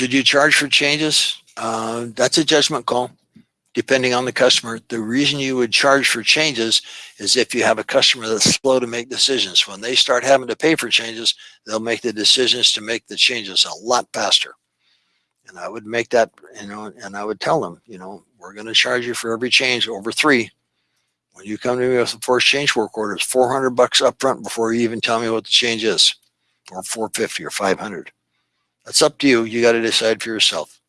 Should you charge for changes? Uh, that's a judgment call, depending on the customer. The reason you would charge for changes is if you have a customer that's slow to make decisions. When they start having to pay for changes, they'll make the decisions to make the changes a lot faster. And I would make that, you know, and I would tell them, you know, we're going to charge you for every change over three. When you come to me with a first change work order, it's 400 bucks up front before you even tell me what the change is, or 450 or 500. That's up to you. You got to decide for yourself.